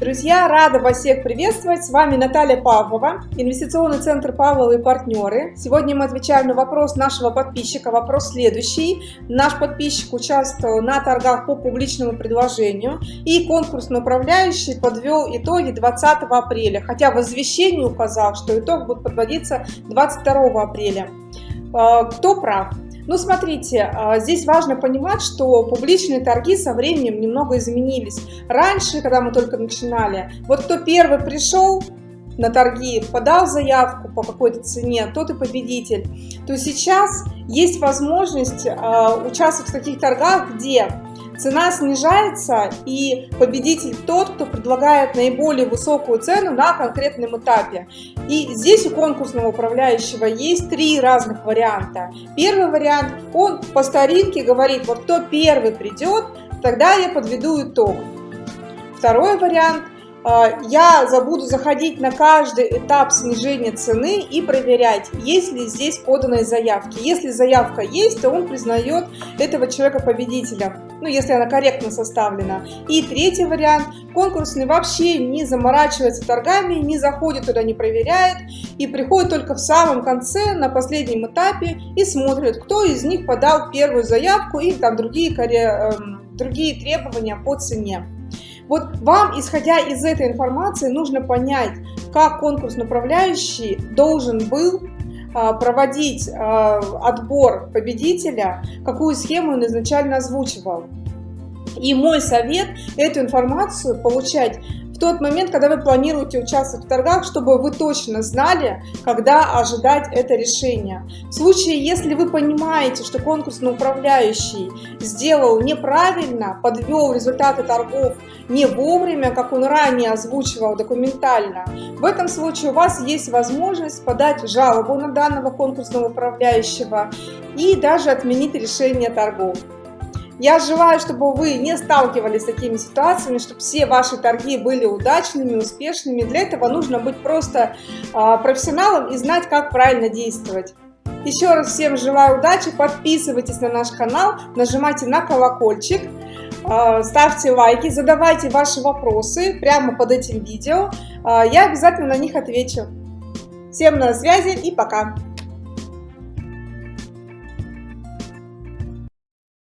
Друзья, рада вас всех приветствовать. С вами Наталья Павлова, инвестиционный центр Павловы и партнеры. Сегодня мы отвечаем на вопрос нашего подписчика. Вопрос следующий. Наш подписчик участвовал на торгах по публичному предложению и конкурсный управляющий подвел итоги 20 апреля, хотя в извещении указал, что итог будет подводиться 22 апреля. А, кто прав? Ну, смотрите, а, здесь важно понимать, что публичные торги со временем немного изменились. Раньше, когда мы только начинали, вот кто первый пришел, на торги, подал заявку по какой-то цене, тот и победитель, то сейчас есть возможность э, участвовать в таких торгах, где цена снижается и победитель тот, кто предлагает наиболее высокую цену на конкретном этапе. И здесь у конкурсного управляющего есть три разных варианта. Первый вариант, он по старинке говорит, вот кто первый придет, тогда я подведу итог. Второй вариант – а, я забуду заходить на каждый этап снижения цены и проверять, есть ли здесь поданные заявки. Если заявка есть, то он признает этого человека победителем, ну, если она корректно составлена. И третий вариант, конкурсный вообще не заморачивается торгами, не заходит туда, не проверяет, и приходит только в самом конце, на последнем этапе, и смотрит, кто из них подал первую заявку и там другие, эм, другие требования по цене. Вот вам, исходя из этой информации, нужно понять, как конкурс управляющий должен был проводить а, отбор победителя, какую схему он изначально озвучивал. И мой совет – эту информацию получать тот момент, когда вы планируете участвовать в торгах, чтобы вы точно знали, когда ожидать это решение. В случае, если вы понимаете, что конкурсный управляющий сделал неправильно, подвел результаты торгов не вовремя, как он ранее озвучивал документально, в этом случае у вас есть возможность подать жалобу на данного конкурсного управляющего и даже отменить решение торгов. Я желаю, чтобы вы не сталкивались с такими ситуациями, чтобы все ваши торги были удачными, успешными. Для этого нужно быть просто а, профессионалом и знать, как правильно действовать. Еще раз всем желаю удачи, подписывайтесь на наш канал, нажимайте на колокольчик, а, ставьте лайки, задавайте ваши вопросы прямо под этим видео. А, я обязательно на них отвечу. Всем на связи и пока!